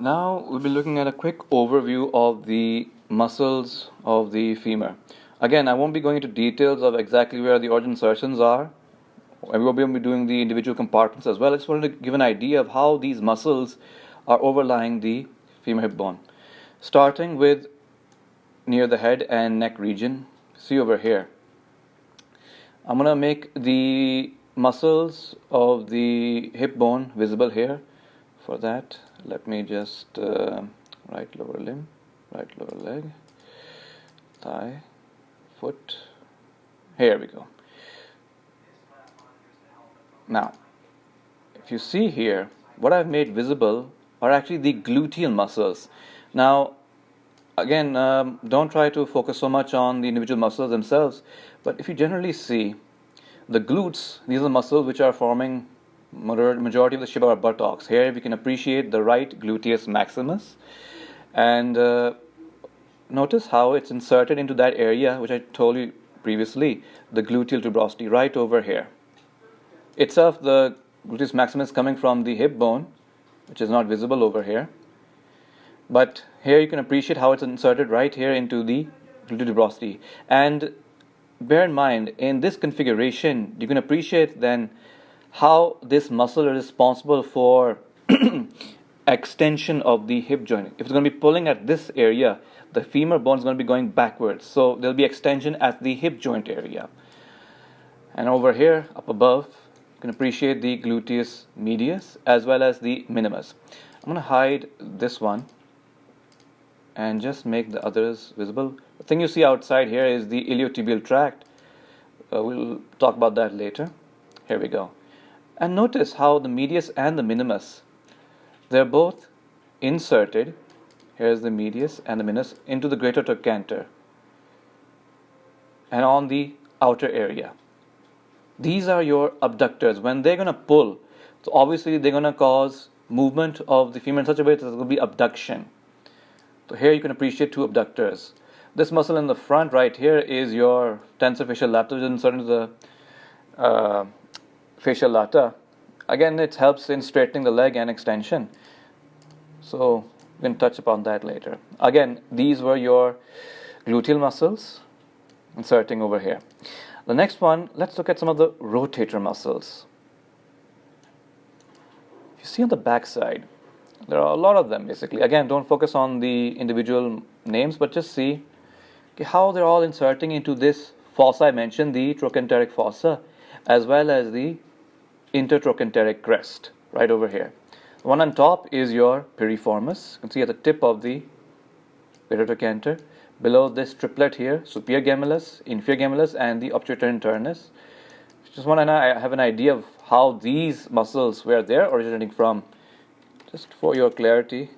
Now we'll be looking at a quick overview of the muscles of the femur. Again, I won't be going into details of exactly where the origin insertions are. and We will be doing the individual compartments as well. I just wanted to give an idea of how these muscles are overlying the femur hip bone. Starting with near the head and neck region, see over here. I'm going to make the muscles of the hip bone visible here. For that, let me just uh, right lower limb, right lower leg, thigh, foot. Here we go. Now, if you see here, what I've made visible are actually the gluteal muscles. Now, again, um, don't try to focus so much on the individual muscles themselves, but if you generally see the glutes, these are the muscles which are forming majority of the of our buttocks. Here we can appreciate the right gluteus maximus and uh, notice how it's inserted into that area which I told you previously, the gluteal tuberosity right over here. Itself the gluteus maximus coming from the hip bone which is not visible over here but here you can appreciate how it's inserted right here into the gluteal tuberosity and bear in mind in this configuration you can appreciate then how this muscle is responsible for extension of the hip joint. If it's going to be pulling at this area, the femur bone is going to be going backwards. So there'll be extension at the hip joint area. And over here, up above, you can appreciate the gluteus medius as well as the minimus. I'm going to hide this one and just make the others visible. The thing you see outside here is the iliotibial tract. Uh, we'll talk about that later. Here we go. And notice how the medius and the minimus, they're both inserted, here's the medius and the minimus, into the greater trochanter and on the outer area. These are your abductors. When they're going to pull, so obviously they're going to cause movement of the femur in such a way that there will be abduction. So here you can appreciate two abductors. This muscle in the front right here is your tensor fasciae latae, inserted into the uh, fascia lata. Again, it helps in straightening the leg and extension. So we can touch upon that later. Again, these were your gluteal muscles inserting over here. The next one, let's look at some of the rotator muscles. If you see on the back side, there are a lot of them basically. Again, don't focus on the individual names, but just see how they're all inserting into this fossa I mentioned, the trochanteric fossa, as well as the intertrochanteric crest right over here. The one on top is your piriformis. You can see at the tip of the trochanter. Below this triplet here, superior gemellus, inferior gemellus, and the obturator internus. Just want to have an idea of how these muscles, where they're originating from. Just for your clarity,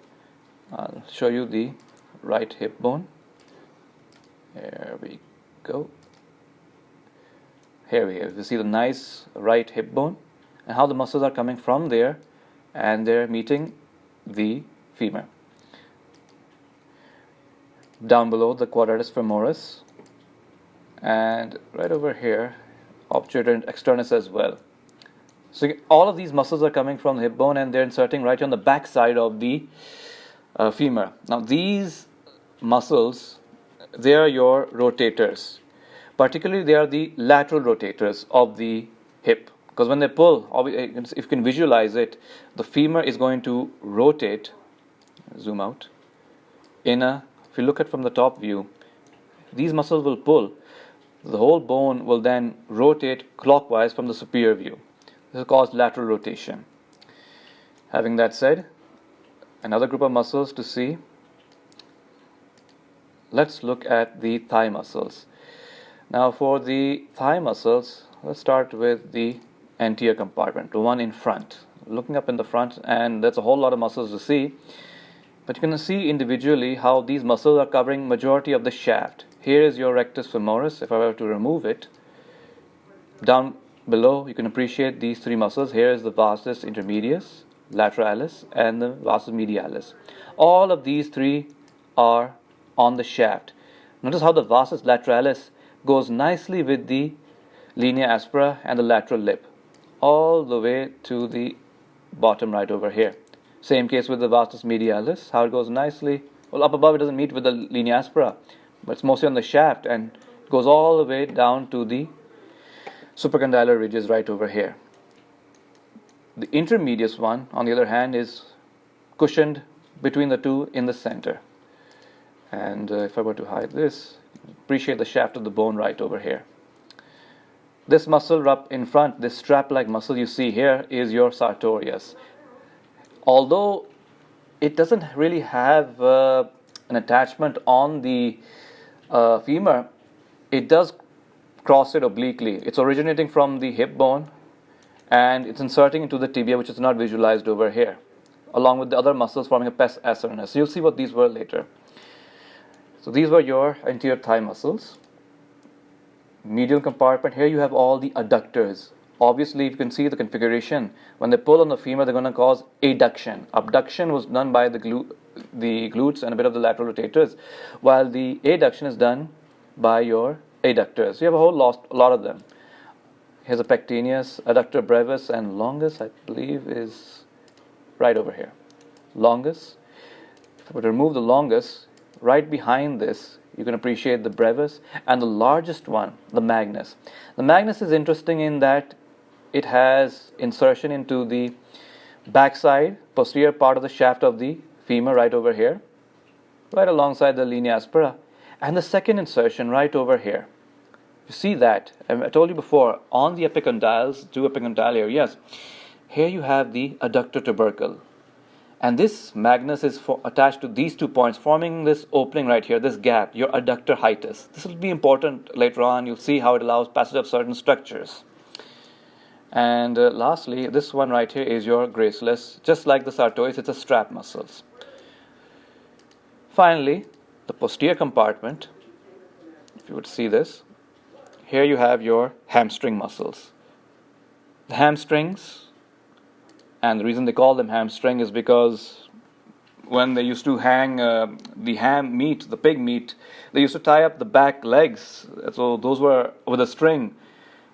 I'll show you the right hip bone. There we go. Here we have, you see the nice right hip bone and how the muscles are coming from there and they're meeting the femur. Down below the quadratus femoris and right over here obturator externus as well. So all of these muscles are coming from the hip bone and they're inserting right on the back side of the uh, femur. Now these muscles, they are your rotators. Particularly they are the lateral rotators of the hip because when they pull, eh, if you can visualize it, the femur is going to rotate, zoom out, in a, if you look at from the top view, these muscles will pull. The whole bone will then rotate clockwise from the superior view. This is called lateral rotation. Having that said, another group of muscles to see, let's look at the thigh muscles. Now for the thigh muscles, let's start with the anterior compartment, the one in front. Looking up in the front, and there's a whole lot of muscles to see. But you can see individually how these muscles are covering majority of the shaft. Here is your rectus femoris. If I were to remove it, down below you can appreciate these three muscles. Here is the vastus intermedius, lateralis, and the vastus medialis. All of these three are on the shaft. Notice how the vastus lateralis goes nicely with the linea aspera and the lateral lip all the way to the bottom right over here. Same case with the vastus medialis, how it goes nicely. Well, up above it doesn't meet with the linea aspera, but it's mostly on the shaft and goes all the way down to the supracondylar ridges right over here. The intermedius one, on the other hand, is cushioned between the two in the center. And uh, if I were to hide this, appreciate the shaft of the bone right over here. This muscle up in front, this strap-like muscle you see here is your sartorius. Although it doesn't really have uh, an attachment on the uh, femur, it does cross it obliquely. It's originating from the hip bone and it's inserting into the tibia which is not visualized over here along with the other muscles forming a pes anserinus. You'll see what these were later. So these were your anterior thigh muscles. Medial compartment, here you have all the adductors. Obviously, you can see the configuration. When they pull on the femur, they're going to cause adduction. Abduction was done by the, glu the glutes and a bit of the lateral rotators, while the adduction is done by your adductors. You have a whole lot, a lot of them. Here's a pectineus, adductor brevis, and longus, I believe, is right over here. Longus. If I were to remove the longus, right behind this, you can appreciate the brevis and the largest one, the magnus. The magnus is interesting in that it has insertion into the backside, posterior part of the shaft of the femur right over here, right alongside the linea aspera, and the second insertion right over here. You see that, I told you before, on the epicondyles, two epicondyle areas, here you have the adductor tubercle. And this magnus is attached to these two points, forming this opening right here, this gap, your adductor hiatus. This will be important later on. You'll see how it allows passage of certain structures. And uh, lastly, this one right here is your gracilis. Just like the sartorius, it's a strap muscles. Finally, the posterior compartment, if you would see this, here you have your hamstring muscles. The hamstrings and the reason they call them hamstring is because when they used to hang uh, the ham meat, the pig meat, they used to tie up the back legs. So those were with a string,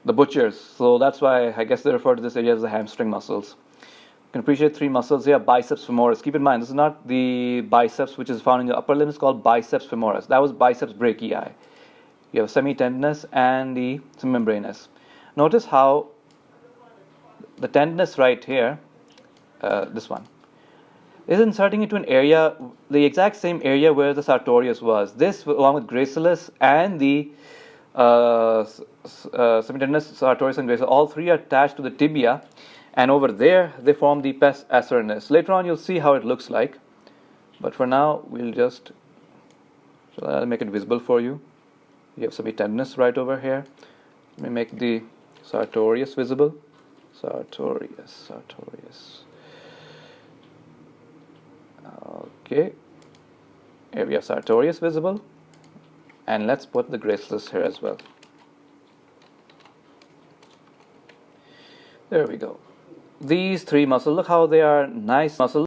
the butchers. So that's why I guess they refer to this area as the hamstring muscles. You can appreciate three muscles here biceps femoris. Keep in mind, this is not the biceps which is found in the upper limb, it's called biceps femoris. That was biceps brachii. You have semitendinous and the semimembranous. Notice how the tendinous right here uh, this one is inserting into an area, the exact same area where the sartorius was. This, along with gracilis and the uh, uh, sartorius and gracilis, all three are attached to the tibia, and over there they form the pes anserinus. Later on, you'll see how it looks like, but for now, we'll just so I'll make it visible for you. You have some semitendinous right over here. Let me make the sartorius visible. Sartorius, sartorius. Okay. Here we have sartorius visible. And let's put the gracilis here as well. There we go. These three muscles look how they are nice muscles